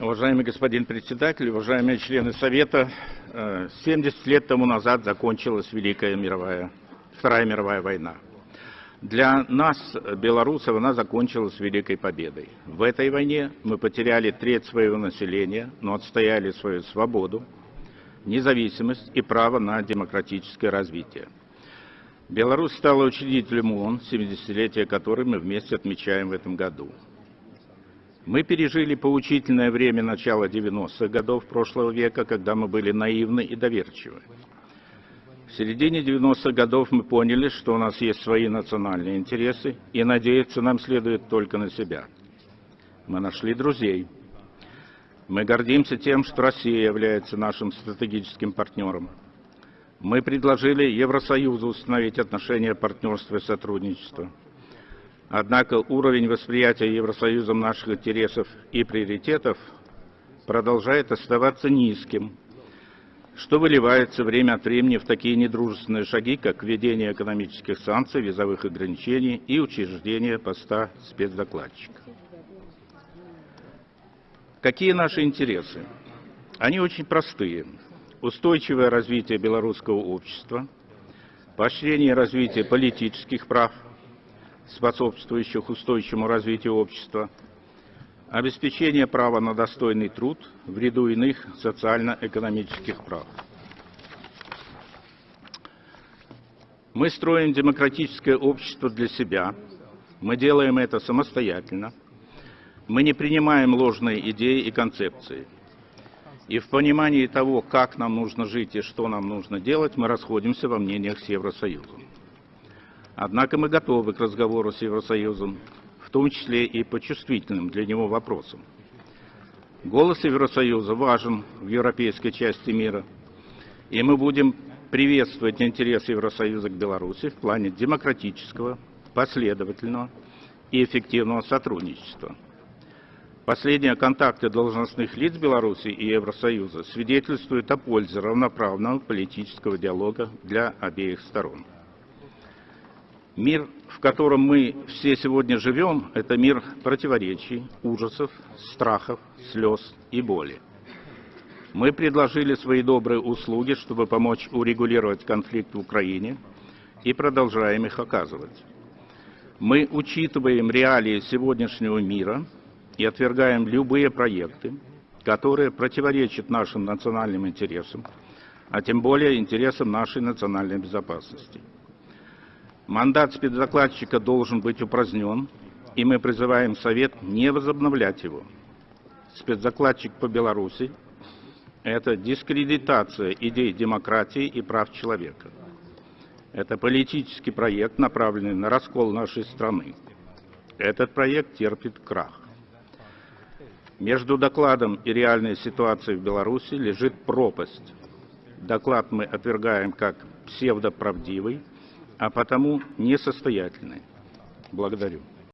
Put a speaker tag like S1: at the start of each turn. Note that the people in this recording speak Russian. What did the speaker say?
S1: Уважаемый господин председатель, уважаемые члены Совета, 70 лет тому назад закончилась Великая мировая, Вторая мировая война. Для нас, белорусов, она закончилась Великой Победой. В этой войне мы потеряли треть своего населения, но отстояли свою свободу, независимость и право на демократическое развитие. Беларусь стала учредителем ООН, 70-летие которой мы вместе отмечаем в этом году. Мы пережили поучительное время начала 90-х годов прошлого века, когда мы были наивны и доверчивы. В середине 90-х годов мы поняли, что у нас есть свои национальные интересы, и надеяться нам следует только на себя. Мы нашли друзей. Мы гордимся тем, что Россия является нашим стратегическим партнером. Мы предложили Евросоюзу установить отношения партнерства и сотрудничества. Однако уровень восприятия Евросоюзом наших интересов и приоритетов продолжает оставаться низким, что выливается время от времени в такие недружественные шаги, как введение экономических санкций, визовых ограничений и учреждение поста спецдокладчика. Какие наши интересы? Они очень простые. Устойчивое развитие белорусского общества, поощрение развития политических прав – способствующих устойчивому развитию общества, обеспечение права на достойный труд в ряду иных социально-экономических прав. Мы строим демократическое общество для себя, мы делаем это самостоятельно, мы не принимаем ложные идеи и концепции. И в понимании того, как нам нужно жить и что нам нужно делать, мы расходимся во мнениях с Евросоюзом. Однако мы готовы к разговору с Евросоюзом, в том числе и по чувствительным для него вопросам. Голос Евросоюза важен в европейской части мира, и мы будем приветствовать интерес Евросоюза к Беларуси в плане демократического, последовательного и эффективного сотрудничества. Последние контакты должностных лиц Беларуси и Евросоюза свидетельствуют о пользе равноправного политического диалога для обеих сторон. Мир, в котором мы все сегодня живем, это мир противоречий, ужасов, страхов, слез и боли. Мы предложили свои добрые услуги, чтобы помочь урегулировать конфликт в Украине, и продолжаем их оказывать. Мы учитываем реалии сегодняшнего мира и отвергаем любые проекты, которые противоречат нашим национальным интересам, а тем более интересам нашей национальной безопасности. Мандат спецдокладчика должен быть упразднен, и мы призываем Совет не возобновлять его. Спецдокладчик по Беларуси – это дискредитация идей демократии и прав человека. Это политический проект, направленный на раскол нашей страны. Этот проект терпит крах. Между докладом и реальной ситуацией в Беларуси лежит пропасть. Доклад мы отвергаем как псевдоправдивый, а потому несостоятельны. Благодарю.